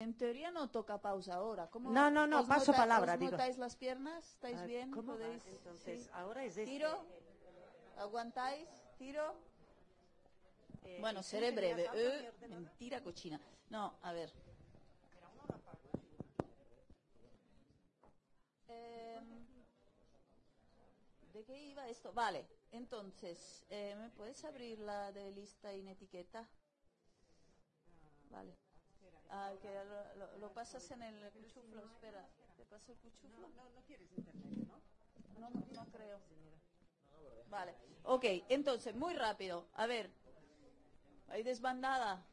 En teoría no toca pausa ahora. ¿Cómo No, no, no, paso nota- palabra, os digo. notáis las piernas? ¿Estáis Ah, bien? ¿cómo? ¿Podéis? Entonces, sí. ahora es este. ¿Tiro? ¿Aguantáis? ¿Tiro? Eh, Bueno, ¿y tú seré breve. Eh, mentira cochina. No, a ver. Em, ¿De qué iba esto? Vale, entonces, eh, ¿me puedes abrir la de lista en etiqueta? Vale. Ah, que lo, lo- lo pasas en el cuchuflo, espera. ¿Te paso el cuchuflo? No, no quieres internet, ¿no? No, no, no creo. Vale. Ok, entonces, muy rápido. A ver. ¿Hay desbandada?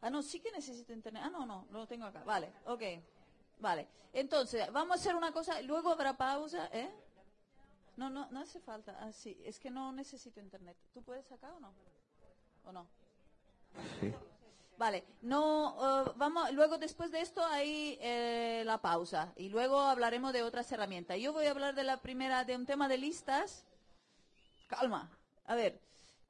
Ah, no, sí que necesito internet. Ah, no, no, lo tengo acá. Vale, ok. Vale. Entonces, vamos a hacer una cosa. Luego habrá pausa, ¿eh? No, no, no hace falta. Ah, sí, es que no necesito internet. ¿Tú puedes acá o no? ¿O no? Vale, no, eh, vamos, luego después de esto hay eh, la pausa y luego hablaremos de otras herramientas. Yo voy a hablar de la primera, de un tema de listas. Calma, a ver,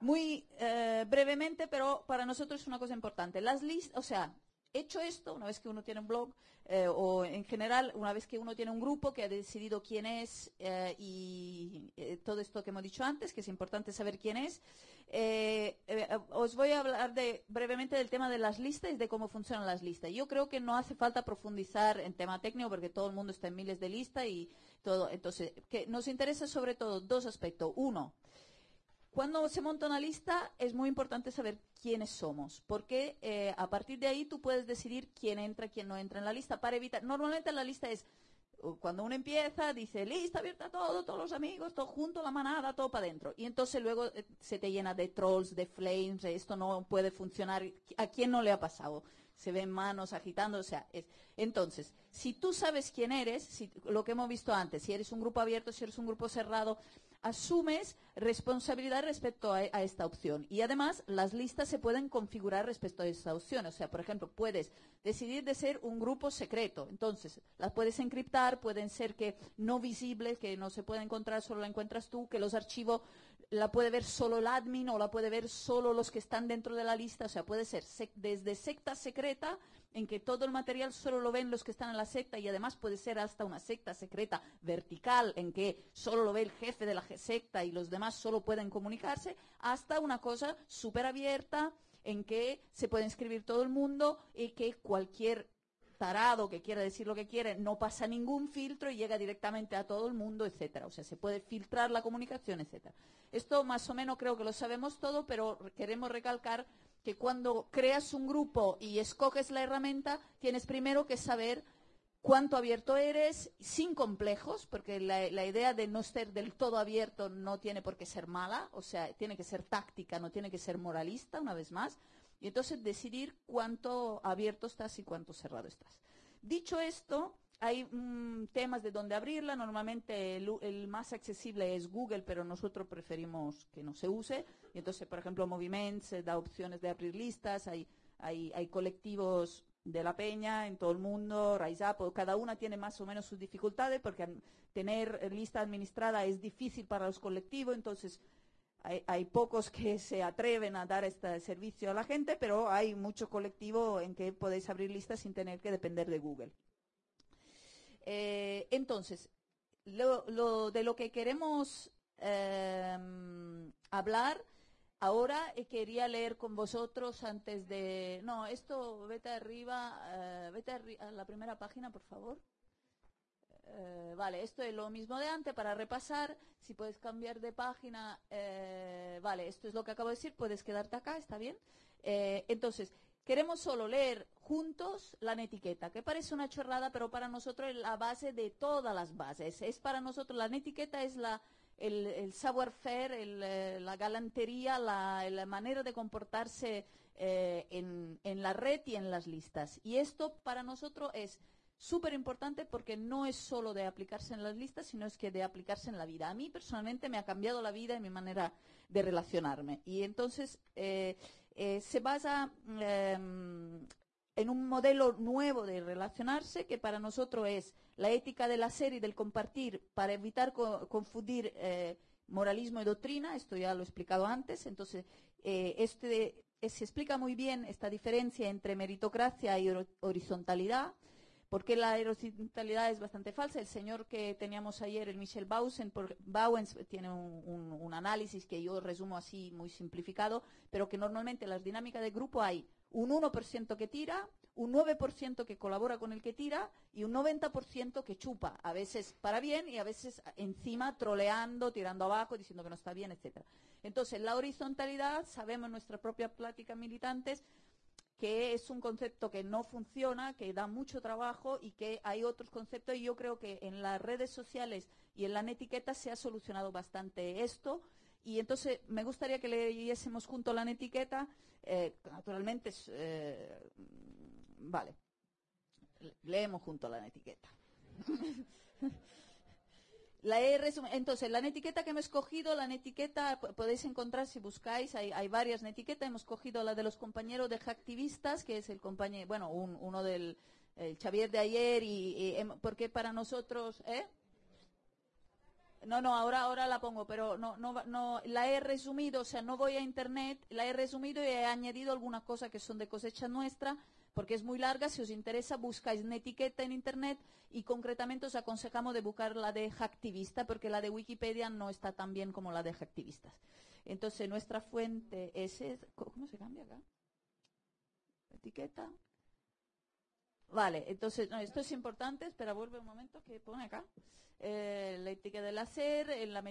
muy eh, brevemente, pero para nosotros es una cosa importante. Las listas, o sea, hecho esto, una vez que uno tiene un blog, eh, o en general, una vez que uno tiene un grupo que ha decidido quién es eh, y eh, todo esto que hemos dicho antes, que es importante saber quién es, os voy a hablar de, brevemente del tema de las listas y de cómo funcionan las listas. Yo creo que no hace falta profundizar en tema técnico porque todo el mundo está en miles de listas y todo. Entonces, que nos interesa sobre todo dos aspectos. Uno, cuando se monta una lista es muy importante saber quiénes somos, porque eh, a partir de ahí tú puedes decidir quién entra, quién no entra en la lista para evitar. Normalmente la lista es cuando uno empieza, dice lista abierta todo, todos los amigos, todo junto, la manada, todo para adentro. Y entonces luego eh, se te llena de trolls, de flames, esto no puede funcionar. ¿A quién no le ha pasado? Se ven manos agitando, o sea, es- entonces, si tú sabes quién eres, lo que hemos visto antes, si eres un grupo abierto, si eres un grupo cerrado, asumes responsabilidad respecto a, esta opción. Y además, las listas se pueden configurar respecto a esta opción. O sea, por ejemplo, puedes decidir de ser un grupo secreto. Entonces, las puedes encriptar, pueden ser que no visibles, que no se puede encontrar, solo la encuentras tú, que los archivos la puede ver solo el admin o la puede ver solo los que están dentro de la lista. O sea, puede ser sec- desde secta secreta, en que todo el material solo lo ven los que están en la secta y además puede ser hasta una secta secreta vertical, en que solo lo ve el jefe de la secta y los demás solo pueden comunicarse, hasta una cosa súper abierta en que se puede inscribir todo el mundo y que cualquier tarado que quiera decir lo que quiere no pasa ningún filtro y llega directamente a todo el mundo, etcétera. O sea, se puede filtrar la comunicación, etcétera. Esto más o menos creo que lo sabemos todo, pero queremos recalcar que cuando creas un grupo y escoges la herramienta, tienes primero que saber cuánto abierto eres, sin complejos, porque la, idea de no ser del todo abierto no tiene por qué ser mala, o sea, tiene que ser táctica, no tiene que ser moralista, una vez más, y entonces decidir cuánto abierto estás y cuánto cerrado estás. Dicho esto, hay mm, temas de dónde abrirla. Normalmente el, el más accesible es Google, pero nosotros preferimos que no se use. Y entonces, por ejemplo, Moviments eh, da opciones de abrir listas. Hay, hay, hay colectivos de la peña en todo el mundo, Rise Up, cada una tiene más o menos sus dificultades porque tener lista administrada es difícil para los colectivos, entonces hay, hay pocos que se atreven a dar este servicio a la gente, pero hay mucho colectivo en que podéis abrir listas sin tener que depender de Google. Eh, entonces, lo, lo- de lo que queremos em, hablar ahora eh, quería leer con vosotros antes de... No, esto vete arriba, eh, vete arri- a la primera página, por favor. Vale, esto es lo mismo de antes para repasar. Si puedes cambiar de página, vale, esto es lo que acabo de decir, puedes quedarte acá, está bien. Entonces, queremos solo leer juntos la etiqueta, que parece una chorrada, pero para nosotros es la base de todas las bases. Es para nosotros, la etiqueta es la, el, el savoir-faire, eh, la galantería, la, la manera de comportarse eh, en, en la red y en las listas. Y esto para nosotros es súper importante porque no es solo de aplicarse en las listas, sino es que de aplicarse en la vida. A mí personalmente me ha cambiado la vida y mi manera de relacionarme. Y entonces eh, eh, se basa em, en un modelo nuevo de relacionarse que para nosotros es la ética del hacer y del compartir para evitar co- confundir eh, moralismo y doctrina, esto ya lo he explicado antes, entonces eh, este, se explica muy bien esta diferencia entre meritocracia y hor- horizontalidad, porque la horizontalidad es bastante falsa. El señor que teníamos ayer, el Michel Bausen, Bauens, tiene un análisis que yo resumo así muy simplificado, pero que normalmente en las dinámicas de grupo hay un 1% que tira, un 9% que colabora con el que tira y un 90% que chupa, a veces para bien y a veces encima troleando, tirando abajo, diciendo que no está bien, etcétera. Entonces, la horizontalidad, sabemos en nuestra propia plática militantes, que es un concepto que no funciona, que da mucho trabajo y que hay otros conceptos y yo creo que en las redes sociales y en la netiqueta se ha solucionado bastante esto y entonces me gustaría que leyésemos junto la netiqueta, eh, naturalmente, eh, vale, Le- leemos junto la netiqueta. La he resum- Entonces, la netiqueta que hemos escogido, la netiqueta podéis encontrar si buscáis, hay, hay varias netiquetas. Hemos cogido la de los compañeros de Hacktivistas, que es el compañero, bueno, un- uno del el Xavier de ayer, y, hem- porque para nosotros, ¿eh? No, no, ahora, ahora la pongo, pero no, no, no, la he resumido, o sea, no voy a internet, la he resumido y he añadido algunas cosas que son de cosecha nuestra, porque es muy larga, si os interesa, buscáis una etiqueta en internet y concretamente os aconsejamos de buscar la de Hacktivista, porque la de Wikipedia no está tan bien como la de Hacktivistas. Entonces, nuestra fuente es, ¿cómo se cambia acá? Etiqueta. Vale, entonces, esto es importante, espera, vuelve un momento, que pone acá. Eh, la ética del hacer, la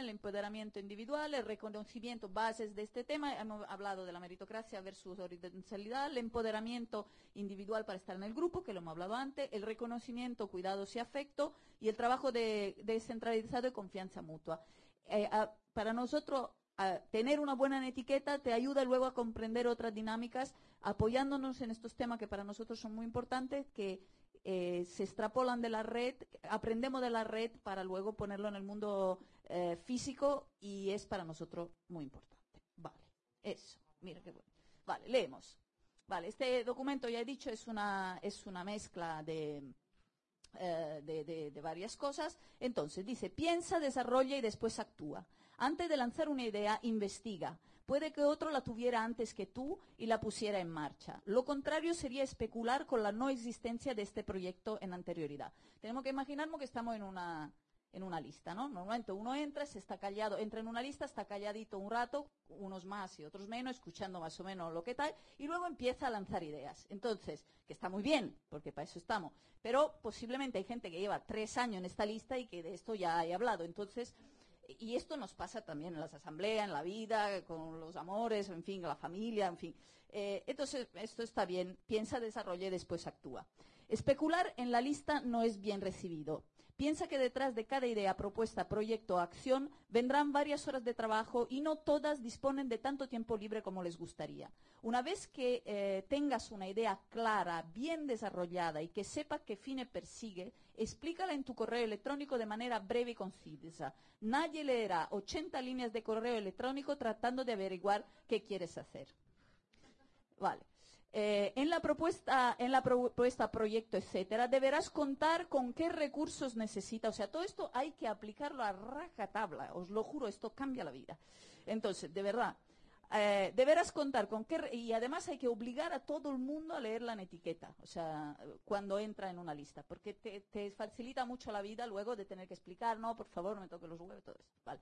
el empoderamiento individual, el reconocimiento, bases de este tema. Hemos hablado de la meritocracia versus horizontalidad, el empoderamiento individual para estar en el grupo, que lo hemos hablado antes, el reconocimiento, cuidados y afecto, y el trabajo de, descentralizado y confianza mutua. Eh, para nosotros, tener una buena etiqueta te ayuda luego a comprender otras dinámicas, apoyándonos en estos temas que para nosotros son muy importantes, que eh, se extrapolan de la red, aprendemos de la red para luego ponerlo en el mundo eh, físico y es para nosotros muy importante. Vale, eso, mira qué bueno. Vale, leemos. Vale, este documento, ya he dicho, es una, es una mezcla de, eh, de, varias cosas. Entonces, dice, piensa, desarrolla y después actúa. Antes de lanzar una idea, investiga. Puede que otro la tuviera antes que tú y la pusiera en marcha. Lo contrario sería especular con la no existencia de este proyecto en anterioridad. Tenemos que imaginarnos que estamos en una, en una lista, ¿no? Normalmente uno entra, se está callado, entra en una lista, está calladito un rato, unos más y otros menos, escuchando más o menos lo que tal, y luego empieza a lanzar ideas. Entonces, que está muy bien, porque para eso estamos, pero posiblemente hay gente que lleva tres años en esta lista y que de esto ya he hablado. Entonces, y esto nos pasa también en las asambleas, en la vida, con los amores, en fin, la familia, en fin. Eh, entonces, esto está bien, piensa, desarrolla y después actúa. Especular en la lista no es bien recibido. Piensa que detrás de cada idea, propuesta, proyecto o acción vendrán varias horas de trabajo y no todas disponen de tanto tiempo libre como les gustaría. Una vez que eh, tengas una idea clara, bien desarrollada y que sepa qué fines persigue, explícala en tu correo electrónico de manera breve y concisa. Nadie leerá 80 líneas de correo electrónico tratando de averiguar qué quieres hacer. Vale. Eh, en la propuesta, en la propuesta, proyecto, etcétera, deberás contar con qué recursos necesita. O sea, todo esto hay que aplicarlo a rajatabla. Os lo juro, esto cambia la vida. Entonces, de verdad, eh, deberás contar con qué y además hay que obligar a todo el mundo a leer la etiqueta, o sea, cuando entra en una lista, porque te, facilita mucho la vida luego de tener que explicar, no, por favor, me toque los huevos, todo eso. Vale.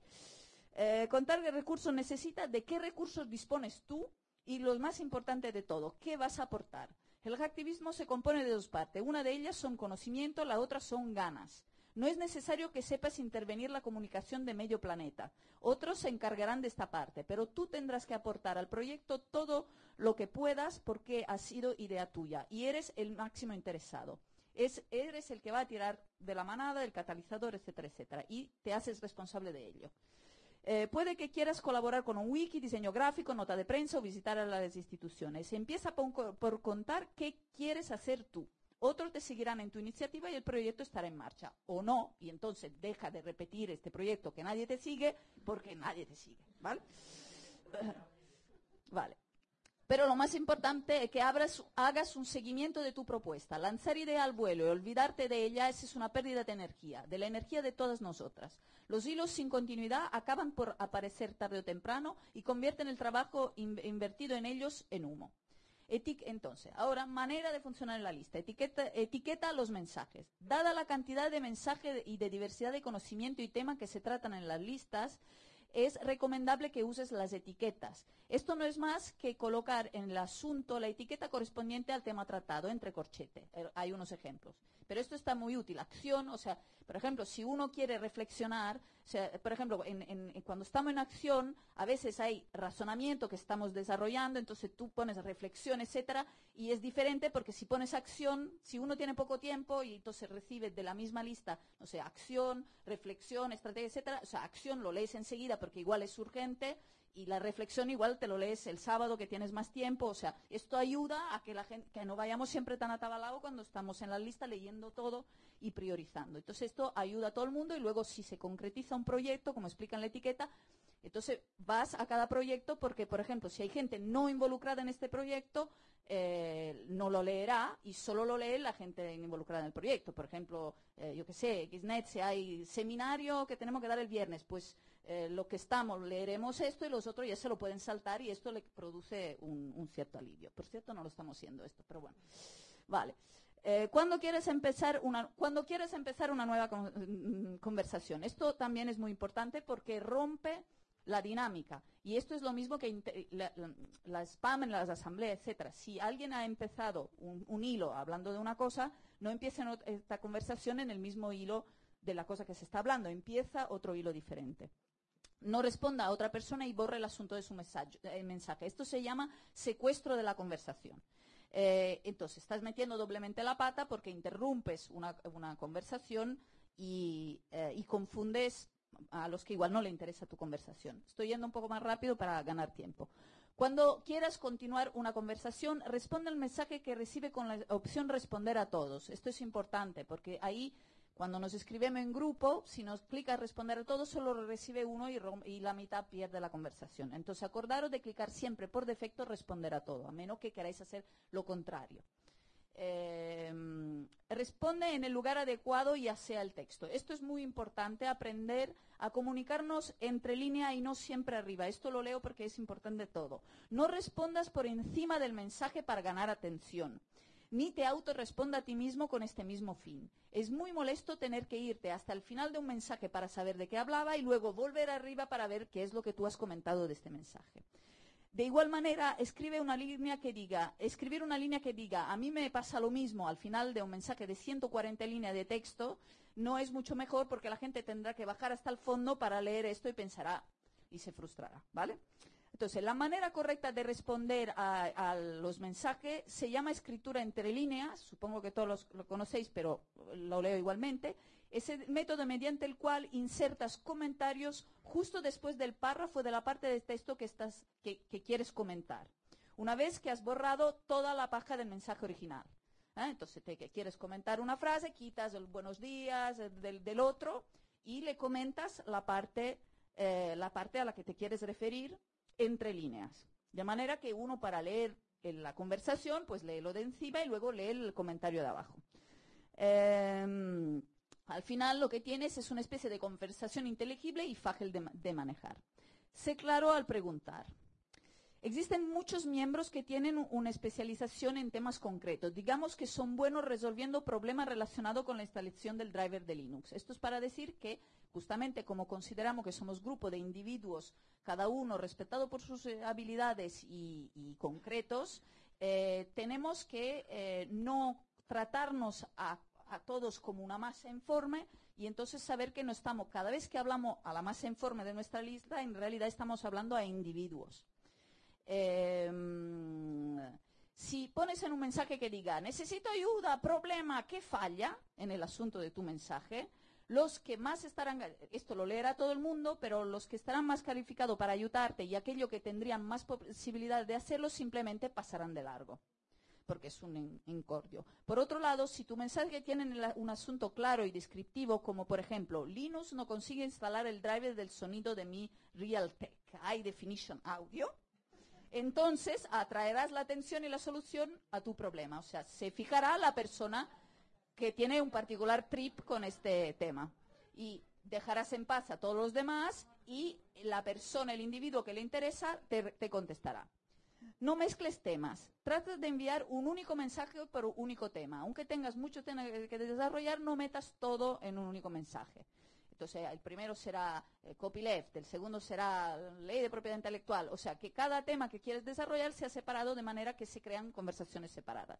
Eh, contar qué recursos necesitas, de qué recursos dispones tú y lo más importante de todo, ¿qué vas a aportar? El activismo se compone de dos partes. Una de ellas son conocimiento, la otra son ganas. No es necesario que sepas intervenir la comunicación de medio planeta. Otros se encargarán de esta parte, pero tú tendrás que aportar al proyecto todo lo que puedas porque ha sido idea tuya y eres el máximo interesado. Es, eres el que va a tirar de la manada, del catalizador, etcétera, etcétera, y te haces responsable de ello. Eh, puede que quieras colaborar con un wiki, diseño gráfico, nota de prensa o visitar a las instituciones. Empieza por, por contar qué quieres hacer tú. Otros te seguirán en tu iniciativa y el proyecto estará en marcha. O no, y entonces deja de repetir este proyecto que nadie te sigue porque nadie te sigue. ¿Vale? Vale. Pero lo más importante es que abras- hagas un seguimiento de tu propuesta. Lanzar idea al vuelo y olvidarte de ella, es una pérdida de energía, de la energía de todas nosotras. Los hilos sin continuidad acaban por aparecer tarde o temprano y convierten el trabajo in- invertido en ellos en humo. Entonces, ahora, manera de funcionar en la lista. Etiqueta, etiqueta los mensajes. Dada la cantidad de mensajes y de diversidad de conocimiento y tema que se tratan en las listas, es recomendable que uses las etiquetas. Esto no es más que colocar en el asunto la etiqueta correspondiente al tema tratado, entre corchete. Hay unos ejemplos. Pero esto está muy útil. Acción, o sea, por ejemplo, si uno quiere reflexionar, o sea, por ejemplo, en- en- cuando estamos en acción, a veces hay razonamiento que estamos desarrollando, entonces tú pones reflexión, etcétera, y es diferente porque si pones acción, si uno tiene poco tiempo y entonces recibe de la misma lista, no sé, acción, reflexión, estrategia, etcétera, o sea, acción lo lees enseguida porque igual es urgente y la reflexión igual te lo lees el sábado que tienes más tiempo, o sea, esto ayuda a que la gente que no vayamos siempre tan atabalados cuando estamos en la lista leyendo todo y priorizando. Entonces esto ayuda a todo el mundo y luego si se concretiza un proyecto, como explica en la etiqueta, entonces vas a cada proyecto porque, por ejemplo, si hay gente no involucrada en este proyecto, eh, no lo leerá y solo lo lee la gente involucrada en el proyecto. Por ejemplo, eh, yo qué sé, Xnet, si hay seminario que tenemos que dar el viernes, pues eh, lo que estamos leeremos esto y los otros ya se lo pueden saltar y esto le produce un, cierto alivio. Por cierto, no lo estamos haciendo esto, pero bueno. Vale. Eh, ¿cuándo, quieres empezar una, cuando quieres empezar una nueva mm, conversación? Esto también es muy importante porque rompe la dinámica. Y esto es lo mismo que la, spam en las asambleas, etcétera. Si alguien ha empezado un, hilo hablando de una cosa, no empieza ot- esta conversación en el mismo hilo de la cosa que se está hablando, empieza otro hilo diferente. No responda a otra persona y borre el asunto de su mensaje. eh, mensaje. Esto se llama secuestro de la conversación. Eh, entonces, estás metiendo doblemente la pata porque interrumpes una, una conversación y, eh, y confundes a los que igual no le interesa tu conversación. Estoy yendo un poco más rápido para ganar tiempo. Cuando quieras continuar una conversación, responde al mensaje que recibe con la opción responder a todos. Esto es importante porque ahí, cuando nos escribimos en grupo, si nos clica responder a todos, solo lo recibe uno y, y la mitad pierde la conversación. Entonces, acordaros de clicar siempre por defecto responder a todo, a menos que queráis hacer lo contrario. Eh, responde en el lugar adecuado ya sea el texto. Esto es muy importante, aprender a comunicarnos entre línea y no siempre arriba. Esto lo leo porque es importante todo. No respondas por encima del mensaje para ganar atención. Ni te autorresponda a ti mismo con este mismo fin. Es muy molesto tener que irte hasta el final de un mensaje para saber de qué hablaba y luego volver arriba para ver qué es lo que tú has comentado de este mensaje. De igual manera, escribe una línea que diga, escribir una línea que diga, a mí me pasa lo mismo al final de un mensaje de 140 líneas de texto, no es mucho mejor porque la gente tendrá que bajar hasta el fondo para leer esto y pensará y se frustrará, ¿vale? Entonces, la manera correcta de responder a, los mensajes se llama escritura entre líneas, supongo que todos lo conocéis, pero lo leo igualmente. Es el método mediante el cual insertas comentarios justo después del párrafo de la parte del texto que, estás, que, quieres comentar. Una vez que has borrado toda la paja del mensaje original. ¿eh? Entonces, te, quieres comentar una frase, quitas el buenos días el del, otro y le comentas la parte, eh, la parte a la que te quieres referir entre líneas. De manera que uno para leer la conversación, pues lee lo de encima y luego lee el comentario de abajo. Eh, al final lo que tienes es una especie de conversación inteligible y fácil de, ma- de manejar. Sé claro al preguntar. Existen muchos miembros que tienen una especialización en temas concretos. Digamos que son buenos resolviendo problemas relacionados con la instalación del driver de Linux. Esto es para decir que, justamente como consideramos que somos grupo de individuos, cada uno respetado por sus eh, habilidades y, y concretos, eh, tenemos que eh, no tratarnos a, a todos como una masa informe y entonces saber que no estamos, cada vez que hablamos a la masa informe de nuestra lista, en realidad estamos hablando a individuos. Eh, si pones en un mensaje que diga, necesito ayuda, problema, ¿qué falla en el asunto de tu mensaje? Los que más estarán, esto lo leerá todo el mundo, pero los que estarán más calificados para ayudarte y aquellos que tendrían más posibilidad de hacerlo simplemente pasarán de largo porque es un in- incordio. Por otro lado, si tu mensaje tiene un asunto claro y descriptivo, como por ejemplo, Linux no consigue instalar el driver del sonido de mi Realtek High Definition Audio, entonces atraerás la atención y la solución a tu problema. O sea, se fijará la persona que tiene un particular trip con este tema. Y dejarás en paz a todos los demás y la persona, el individuo que le interesa, te, te contestará. No mezcles temas. Trata de enviar un único mensaje por un único tema. Aunque tengas mucho tema que desarrollar, no metas todo en un único mensaje. Entonces, el primero será eh, copyleft, el segundo será ley de propiedad intelectual. O sea, que cada tema que quieres desarrollar sea separado de manera que se crean conversaciones separadas.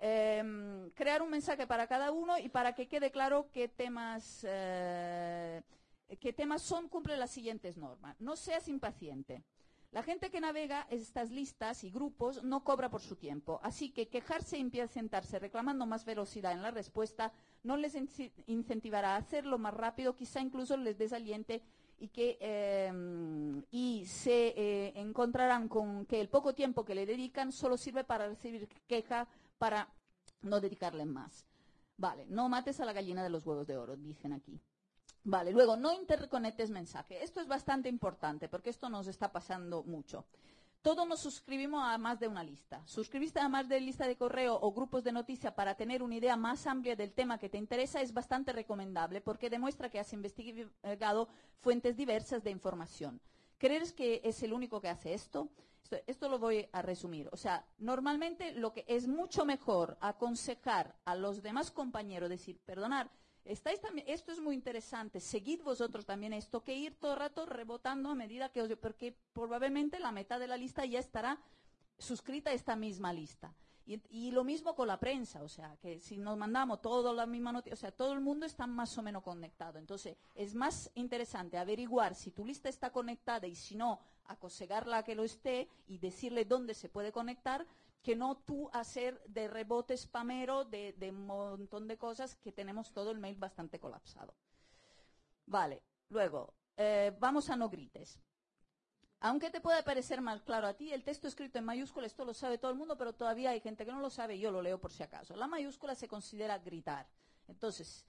Em, crear un mensaje para cada uno y para que quede claro qué temas, eh, qué temas son, cumple las siguientes normas. No seas impaciente. La gente que navega estas listas y grupos no cobra por su tiempo, así que quejarse e impacientarse reclamando más velocidad en la respuesta no les incentivará a hacerlo más rápido, quizá incluso les desaliente y que em, y se eh, encontrarán con que el poco tiempo que le dedican solo sirve para recibir queja para no dedicarle más. Vale, no mates a la gallina de los huevos de oro, dicen aquí. Vale, luego, no interconectes mensaje. Esto es bastante importante porque esto nos está pasando mucho. Todos nos suscribimos a más de una lista. Suscribiste a más de lista de correo o grupos de noticias para tener una idea más amplia del tema que te interesa es bastante recomendable porque demuestra que has investigado fuentes diversas de información. ¿Crees que es el único que hace esto? esto? Esto lo voy a resumir. O sea, normalmente lo que es mucho mejor aconsejar a los demás compañeros, decir, perdonar, Estáis también, esto es muy interesante, seguid vosotros también esto, que ir todo el rato rebotando a medida que os... Porque probablemente la mitad de la lista ya estará suscrita a esta misma lista. Y, lo mismo con la prensa, o sea, que si nos mandamos toda la misma noticia, o sea, todo el mundo está más o menos conectado. Entonces, es más interesante averiguar si tu lista está conectada y si no, aconsejarla a que lo esté y decirle dónde se puede conectar que no tú hacer de rebote spamero de, un montón de cosas que tenemos todo el mail bastante colapsado. Vale, luego, eh, vamos a no grites. Aunque te pueda parecer más claro a ti, el texto escrito en mayúscula, esto lo sabe todo el mundo, pero todavía hay gente que no lo sabe, yo lo leo por si acaso. La mayúscula se considera gritar. Entonces,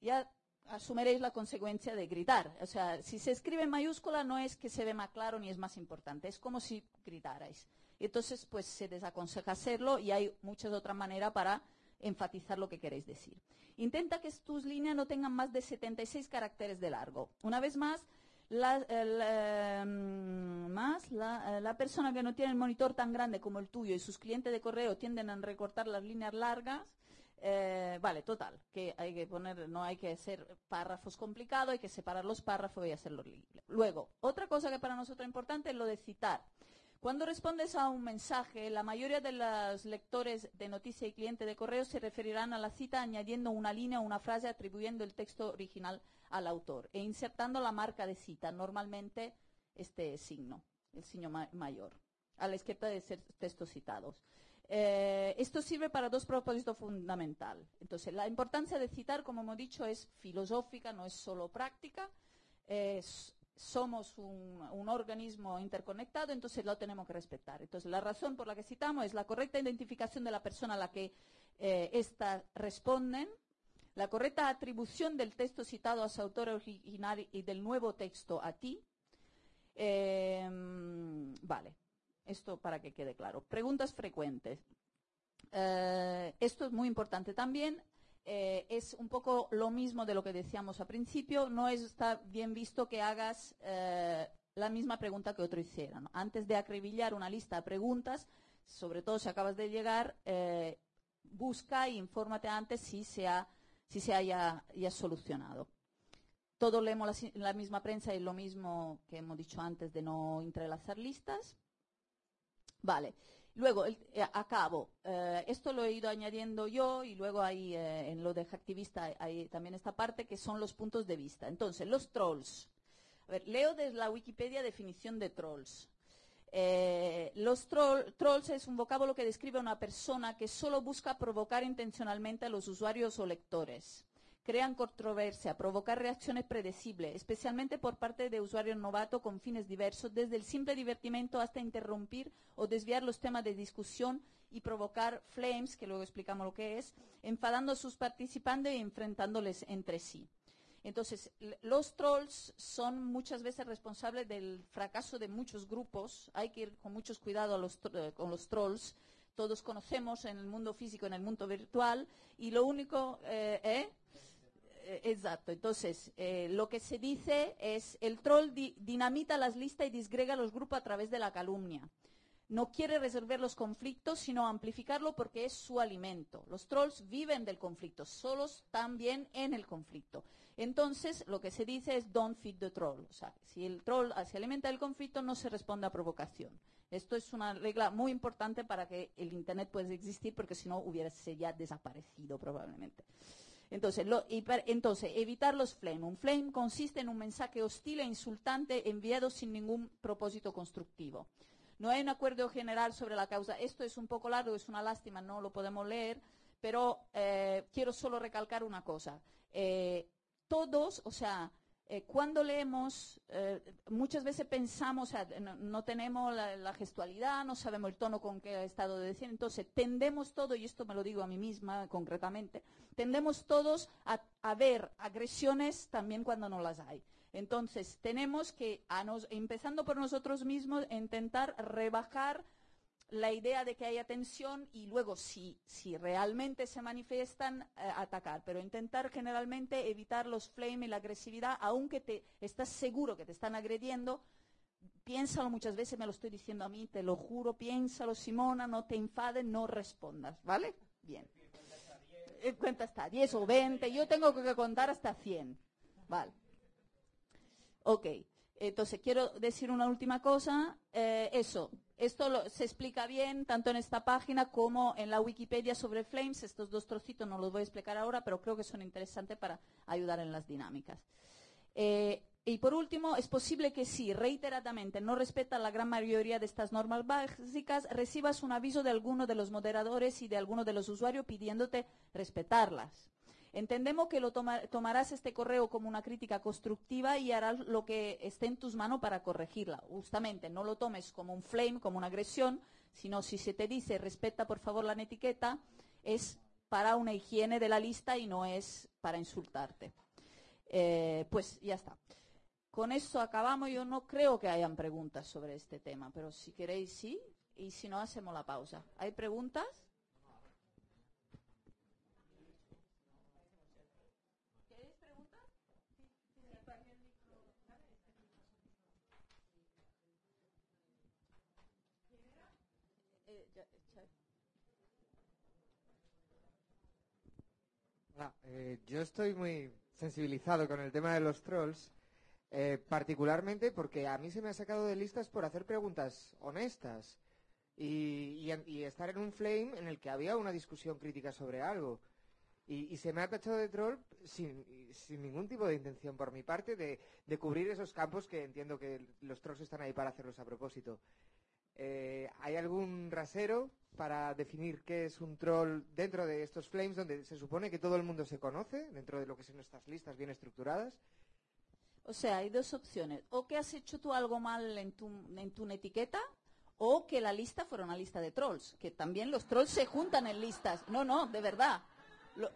ya asumiréis la consecuencia de gritar. O sea, si se escribe en mayúscula no es que se ve más claro ni es más importante, es como si gritarais. Entonces, pues se desaconseja hacerlo y hay muchas otras maneras para enfatizar lo que queréis decir. Intenta que tus líneas no tengan más de 76 caracteres de largo. Una vez más, la, em, más eh, la, persona que no tiene el monitor tan grande como el tuyo y sus clientes de correo tienden a recortar las líneas largas. Eh, vale, total, que hay que poner, no hay que hacer párrafos complicados, hay que separar los párrafos y hacerlo libre. Luego, otra cosa que para nosotros es importante es lo de citar. Cuando respondes a un mensaje, la mayoría de los lectores de noticia y cliente de correo se referirán a la cita añadiendo una línea o una frase atribuyendo el texto original al autor e insertando la marca de cita, normalmente este signo, el signo mayor, a la izquierda de textos citados. Eh, esto sirve para dos propósitos fundamentales. Entonces, la importancia de citar, como hemos dicho, es filosófica, no es solo práctica. Somos un, organismo interconectado, entonces lo tenemos que respetar. Entonces, la razón por la que citamos es la correcta identificación de la persona a la que éstas eh, responden, la correcta atribución del texto citado a su autor original y del nuevo texto a ti. Em, vale, esto para que quede claro. Preguntas frecuentes. Eh, esto es muy importante también. Eh, es un poco lo mismo de lo que decíamos al principio. No está bien visto que hagas eh, la misma pregunta que otro hiciera. Antes de acribillar una lista de preguntas, sobre todo si acabas de llegar, eh, busca e infórmate antes si se, si se haya ya solucionado. Todos leemos la, la, misma prensa y lo mismo que hemos dicho antes de no entrelazar listas. Vale. Luego, eh, acabo. Eh, esto lo he ido añadiendo yo y luego hay eh, en lo de activista hay también esta parte que son los puntos de vista. Entonces, los trolls. A ver, leo desde la Wikipedia definición de trolls. los trolls es un vocablo que describe a una persona que solo busca provocar intencionalmente a los usuarios o lectores crean controversia, provocar reacciones predecibles, especialmente por parte de usuarios novatos con fines diversos, desde el simple divertimento hasta interrumpir o desviar los temas de discusión y provocar flames, que luego explicamos lo que es, enfadando a sus participantes y enfrentándoles entre sí. Entonces, los trolls son muchas veces responsables del fracaso de muchos grupos. Hay que ir con muchos cuidado a los eh, con los trolls. Todos conocemos en el mundo físico, en el mundo virtual, y lo único, eh, ¿eh? Eh, Exacto. Entonces, eh, lo que se dice es el troll di- dinamita las listas y disgrega los grupos a través de la calumnia. No quiere resolver los conflictos, sino amplificarlo porque es su alimento. Los trolls viven del conflicto, solos también en el conflicto. Entonces, lo que se dice es don't feed the troll. O sea, si el troll ah, se alimenta del conflicto, no se responde a provocación. Esto es una regla muy importante para que el Internet pueda existir, porque si no hubiese ya desaparecido probablemente. Entonces, lo- evitar los flame. Un flame consiste en un mensaje hostil e insultante enviado sin ningún propósito constructivo. No hay un acuerdo general sobre la causa. Esto es un poco largo, es una lástima, no lo podemos leer, pero eh, quiero solo recalcar una cosa. Eh, todos, o sea, eh, cuando leemos, eh, muchas veces pensamos, o sea, no, no tenemos la, la gestualidad, no sabemos el tono con que ha estado de decir, entonces tendemos todo, y esto me lo digo a mí misma concretamente, tendemos todos a, a ver agresiones también cuando no las hay. Entonces, tenemos que, a nos- empezando por nosotros mismos, intentar rebajar la idea de que haya tensión y luego, si, si realmente se manifiestan, eh, atacar. Pero intentar generalmente evitar los flame y la agresividad, aunque te estás seguro que te están agrediendo. Piénsalo muchas veces, me lo estoy diciendo a mí, te lo juro, piénsalo, Simona, no te enfades, no respondas, ¿vale? Bien. Eh, Cuenta hasta 10 o 20, yo tengo que contar hasta 100. Vale. Ok, entonces quiero decir una última cosa. Eh, eso, esto se explica bien tanto en esta página como en la Wikipedia sobre Flames. Estos dos trocitos no los voy a explicar ahora, pero creo que son interesantes para ayudar en las dinámicas. Eh, y por último, es posible que si reiteradamente no respetas la gran mayoría de estas normas básicas, recibas un aviso de alguno de los moderadores y de alguno de los usuarios pidiéndote respetarlas. Entendemos que lo toma- tomarás este correo como una crítica constructiva y harás lo que esté en tus manos para corregirla. Justamente, no lo tomes como un flame, como una agresión, sino si se te dice respeta por favor la etiqueta, es para una higiene de la lista y no es para insultarte. Eh, pues ya está. Con esto acabamos. Yo no creo que hayan preguntas sobre este tema, pero si queréis sí, y si no hacemos la pausa. ¿Hay preguntas? ¿Queréis preguntas? Eh, ya- ya- Eh, yo estoy muy sensibilizado con el tema de los trolls, eh, particularmente porque a mí se me ha sacado de listas por hacer preguntas honestas y, estar en un flame en el que había una discusión crítica sobre algo. Y, se me ha tachado de troll sin, ningún tipo de intención por mi parte de cubrir esos campos que entiendo que los trolls están ahí para hacerlos a propósito. Eh, ¿Hay algún rasero para definir qué es un troll dentro de estos flames donde se supone que todo el mundo se conoce, dentro de lo que son estas listas bien estructuradas? O sea, hay dos opciones. O que has hecho tú algo mal en tu, en tu etiqueta, o que la lista fuera una lista de trolls. Que también los trolls se juntan en listas. No, no, de verdad.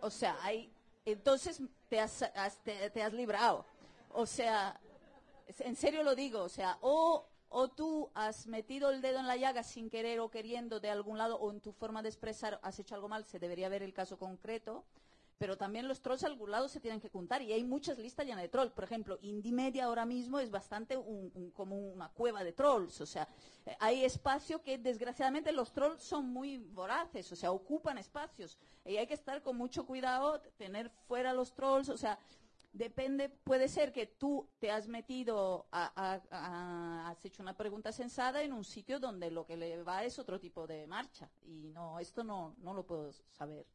O sea, hay. Entonces te has, te, has librado. O sea, en serio lo digo. O sea, o, o tú has metido el dedo en la llaga sin querer o queriendo de algún lado, o en tu forma de expresar has hecho algo mal, se debería ver el caso concreto. Pero también los trolls a algún lado se tienen que juntar y hay muchas listas llenas de trolls. Por ejemplo, Indie Media ahora mismo es bastante como una cueva de trolls. O sea, eh, hay espacio que desgraciadamente los trolls son muy voraces, o sea, ocupan espacios. Y hay que estar con mucho cuidado, tener fuera los trolls, o sea, depende, puede ser que tú te has metido, a- has hecho una pregunta sensada en un sitio donde lo que le va es otro tipo de marcha. Y no, esto no, no lo puedo saber.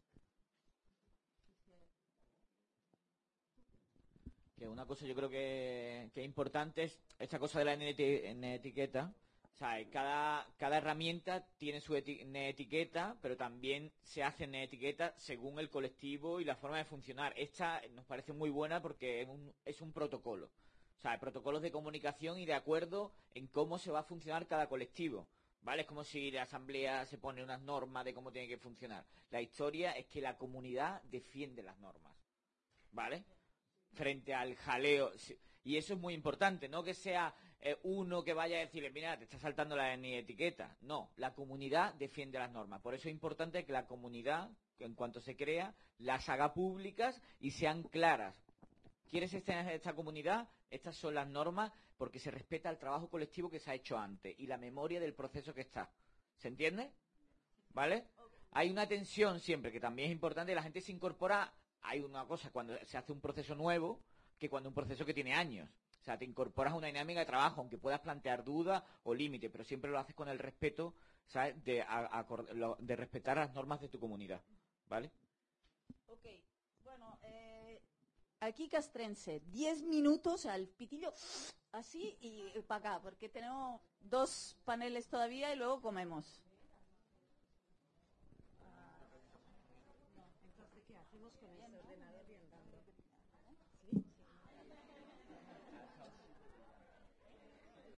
Que una cosa yo creo que, que importante es esta cosa de la etiqueta. O sea, cada, cada herramienta tiene su eti- etiqueta, pero también se hace etiqueta según el colectivo y la forma de funcionar. Esta nos parece muy buena porque es un, es un protocolo. O sea, protocolos de comunicación y de acuerdo en cómo se va a funcionar cada colectivo. ¿Vale? Es como si la asamblea se pone unas normas de cómo tiene que funcionar. La historia es que la comunidad defiende las normas. ¿Vale? frente al jaleo. Y eso es muy importante, no que sea eh, uno que vaya a decirle, mira, te está saltando la ni etiqueta. No, la comunidad defiende las normas. Por eso es importante que la comunidad, en cuanto se crea, las haga públicas y sean claras. ¿Quieres estar en esta comunidad? Estas son las normas porque se respeta el trabajo colectivo que se ha hecho antes y la memoria del proceso que está. ¿Se entiende? ¿Vale? Hay una tensión siempre que también es importante, la gente se incorpora, hay una cosa cuando se hace un proceso nuevo que cuando un proceso que tiene años. O sea, te incorporas a una dinámica de trabajo, aunque puedas plantear dudas o límites, pero siempre lo haces con el respeto, ¿sabes? De, a- lo- de respetar las normas de tu comunidad. ¿Vale? Ok, bueno, eh, aquí castrense, 10 minutos al pitillo así y para acá, porque tenemos dos paneles todavía y luego comemos.